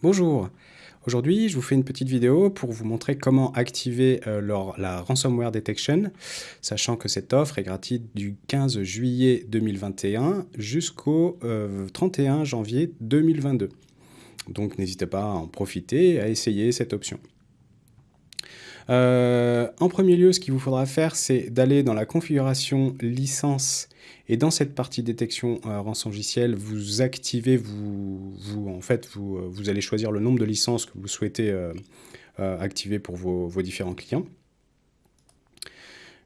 Bonjour, aujourd'hui je vous fais une petite vidéo pour vous montrer comment activer euh, la Ransomware Detection, sachant que cette offre est gratuite du 15 juillet 2021 jusqu'au 31 euh, janvier 2022. Donc n'hésitez pas à en profiter et à essayer cette option. Euh, en premier lieu, ce qu'il vous faudra faire, c'est d'aller dans la configuration licence et dans cette partie détection euh, vous activez, vous, en fait, vous, euh, vous, allez choisir le nombre de licences que vous souhaitez activer pour vos différents clients.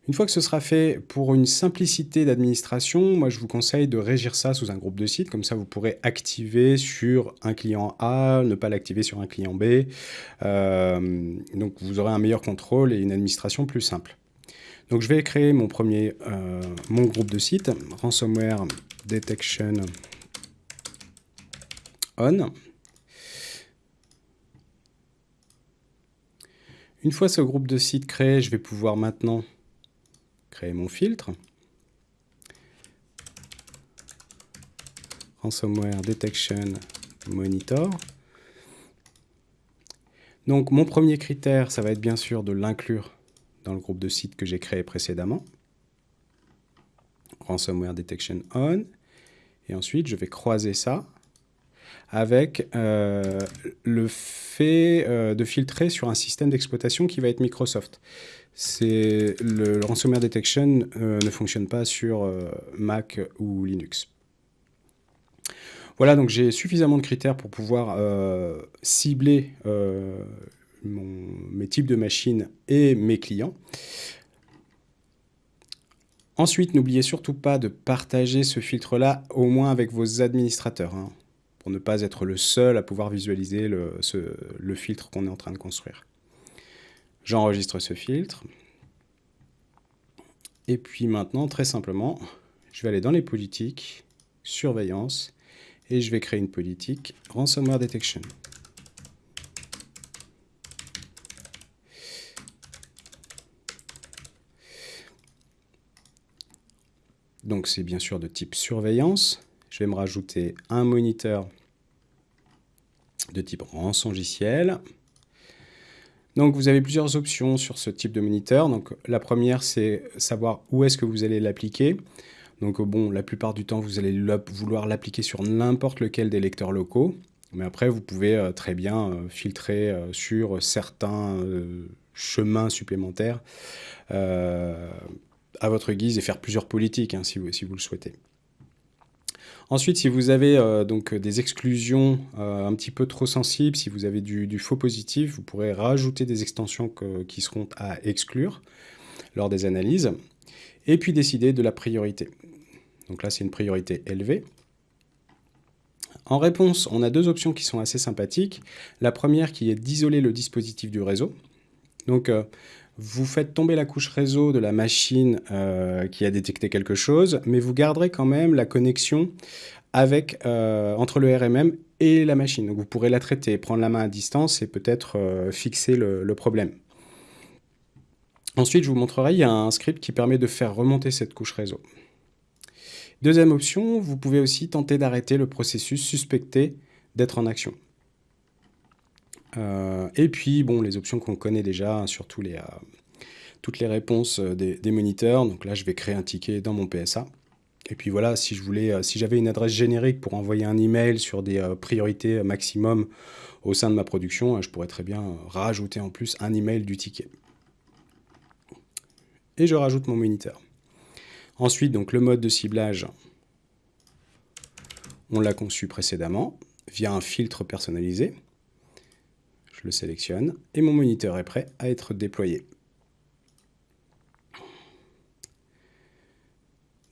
Une fois que ce sera fait, pour une simplicité d'administration, moi je vous conseille de régir ça sous un groupe de sites, comme ça vous pourrez activer sur un client A, ne pas l'activer sur un client B, euh, donc vous aurez un meilleur contrôle et une administration plus simple. Donc je vais créer mon premier, euh, mon groupe de sites, Ransomware Detection On. Une fois ce groupe de sites créé, je vais pouvoir maintenant mon filtre. Ransomware Detection Monitor. Donc mon premier critère, ça va être bien sûr de l'inclure dans le groupe de sites que j'ai créé précédemment. Ransomware Detection On. Et ensuite, je vais croiser ça avec euh, le fait euh, de filtrer sur un système d'exploitation qui va être Microsoft. Le, ransomware detection euh, ne fonctionne pas sur Mac ou Linux. Voilà, donc j'ai suffisamment de critères pour pouvoir cibler mes types de machines et mes clients. Ensuite, n'oubliez surtout pas de partager ce filtre-là, au moins avec vos administrateurs. Hein pour ne pas être le seul à pouvoir visualiser le filtre qu'on est en train de construire. J'enregistre ce filtre. Et puis maintenant, très simplement, je vais aller dans les politiques, surveillance, et je vais créer une politique ransomware detection. Donc c'est bien sûr de type surveillance. Je vais me rajouter un moniteur de type rançongiciel. Donc vous avez plusieurs options sur ce type de moniteur. La première c'est savoir où est-ce que vous allez l'appliquer. Donc bon, la plupart du temps vous allez vouloir l'appliquer sur n'importe lequel des lecteurs locaux. Mais après vous pouvez euh, très bien euh, filtrer euh, sur certains chemins supplémentaires à votre guise et faire plusieurs politiques hein, si vous le souhaitez. Ensuite, si vous avez euh, donc des exclusions euh, un petit peu trop sensibles, si vous avez du, faux positif, vous pourrez rajouter des extensions qui seront à exclure lors des analyses. Et puis décider de la priorité. Donc là, c'est une priorité élevée. En réponse, on a deux options qui sont assez sympathiques. La première qui est d'isoler le dispositif du réseau. Donc, euh, vous faites tomber la couche réseau de la machine euh, qui a détecté quelque chose, mais vous garderez quand même la connexion euh, entre le RMM et la machine. Vous pourrez la traiter, prendre la main à distance et peut-être euh, fixer le, problème. Ensuite, je vous montrerai, il y a un script qui permet de faire remonter cette couche réseau. Deuxième option, vous pouvez aussi tenter d'arrêter le processus suspecté d'être en action. Euh, et puis, bon, les options qu'on connaît déjà, hein, surtout euh, toutes les réponses euh, des, moniteurs. Donc là, je vais créer un ticket dans mon PSA. Et puis voilà, si si j'avais une adresse générique pour envoyer un email sur des priorités maximum au sein de ma production, je pourrais très bien rajouter en plus un email du ticket. Et je rajoute mon moniteur. Ensuite, donc le mode de ciblage, on l'a conçu précédemment via un filtre personnalisé le sélectionne et mon moniteur est prêt à être déployé.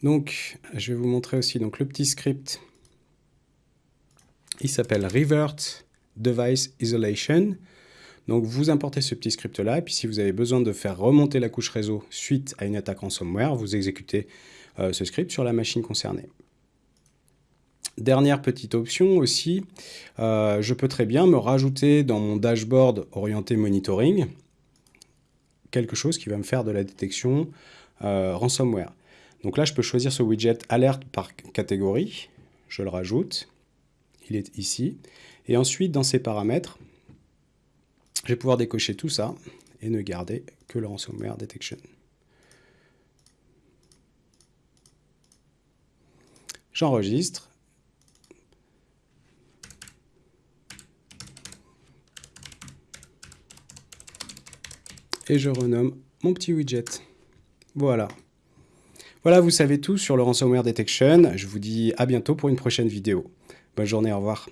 Donc, je vais vous montrer aussi donc, le petit script. Il s'appelle Revert Device Isolation. Donc, vous importez ce petit script-là, et puis si vous avez besoin de faire remonter la couche réseau suite à une attaque ransomware, vous exécutez euh, ce script sur la machine concernée. Dernière petite option aussi, euh, je peux très bien me rajouter dans mon dashboard orienté monitoring quelque chose qui va me faire de la détection euh, ransomware. Donc là, je peux choisir ce widget alerte par catégorie. Je le rajoute. Il est ici. Et ensuite, dans ces paramètres, je vais pouvoir décocher tout ça et ne garder que le ransomware detection. J'enregistre. Et je renomme mon petit widget. Voilà. Voilà, vous savez tout sur le ransomware detection. Je vous dis à bientôt pour une prochaine vidéo. Bonne journée, au revoir.